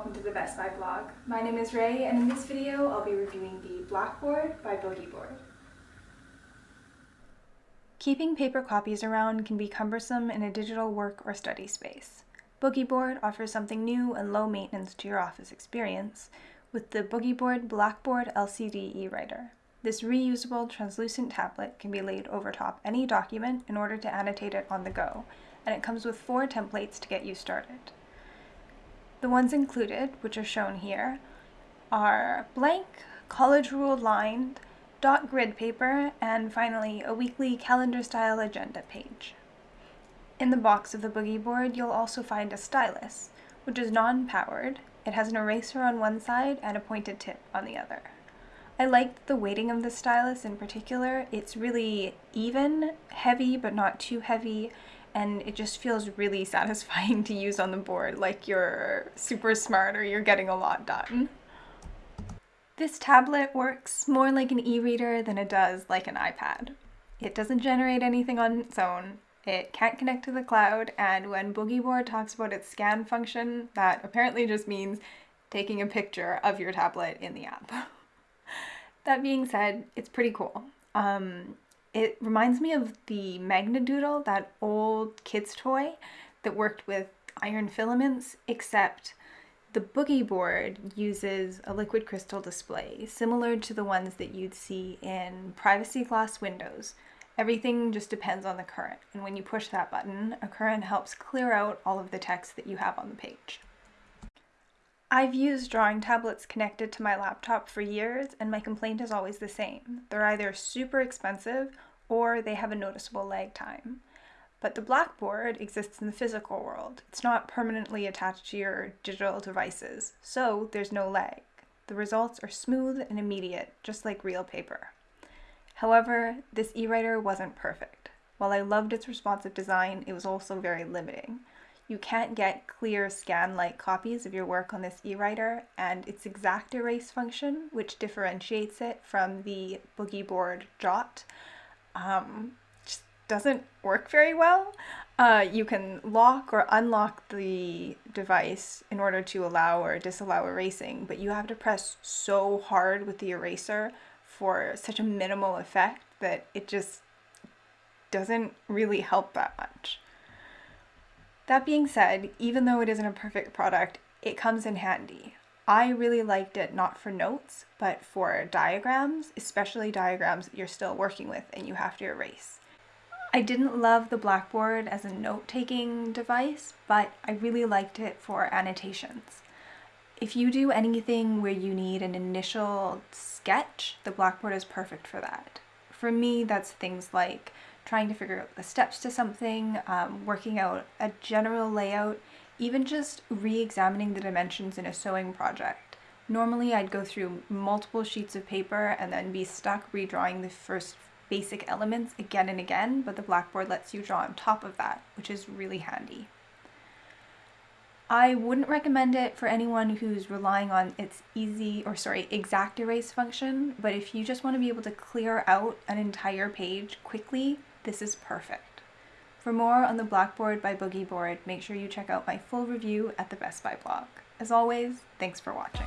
welcome to the Best Buy blog. My name is Ray and in this video I'll be reviewing the Blackboard by Boogie Board. Keeping paper copies around can be cumbersome in a digital work or study space. Boogie Board offers something new and low maintenance to your office experience with the Boogie Board Blackboard LCD e-writer. This reusable translucent tablet can be laid over top any document in order to annotate it on the go, and it comes with four templates to get you started. The ones included, which are shown here, are blank, college ruled lined, dot grid paper, and finally a weekly calendar style agenda page. In the box of the boogie board, you'll also find a stylus, which is non-powered. It has an eraser on one side and a pointed tip on the other. I liked the weighting of the stylus in particular. It's really even, heavy but not too heavy, and it just feels really satisfying to use on the board like you're super smart or you're getting a lot done. This tablet works more like an e-reader than it does like an iPad. It doesn't generate anything on its own, it can't connect to the cloud, and when Boogieboard talks about its scan function, that apparently just means taking a picture of your tablet in the app. that being said, it's pretty cool. Um, it reminds me of the Magnadoodle, that old kid's toy that worked with iron filaments, except the boogie board uses a liquid crystal display, similar to the ones that you'd see in privacy glass windows. Everything just depends on the current, and when you push that button, a current helps clear out all of the text that you have on the page. I've used drawing tablets connected to my laptop for years and my complaint is always the same. They're either super expensive or they have a noticeable lag time. But the Blackboard exists in the physical world. It's not permanently attached to your digital devices, so there's no lag. The results are smooth and immediate, just like real paper. However, this e-writer wasn't perfect. While I loved its responsive design, it was also very limiting. You can't get clear scan-like copies of your work on this e-writer, and its exact erase function, which differentiates it from the boogie board Jot, um, just doesn't work very well. Uh, you can lock or unlock the device in order to allow or disallow erasing, but you have to press so hard with the eraser for such a minimal effect that it just doesn't really help that much. That being said, even though it isn't a perfect product, it comes in handy. I really liked it not for notes, but for diagrams, especially diagrams that you're still working with and you have to erase. I didn't love the Blackboard as a note-taking device, but I really liked it for annotations. If you do anything where you need an initial sketch, the Blackboard is perfect for that. For me, that's things like trying to figure out the steps to something, um, working out a general layout, even just re-examining the dimensions in a sewing project. Normally I'd go through multiple sheets of paper and then be stuck redrawing the first basic elements again and again, but the Blackboard lets you draw on top of that, which is really handy. I wouldn't recommend it for anyone who's relying on its easy, or sorry, exact erase function, but if you just want to be able to clear out an entire page quickly, this is perfect. For more on the Blackboard by Boogie Board, make sure you check out my full review at the Best Buy blog. As always, thanks for watching.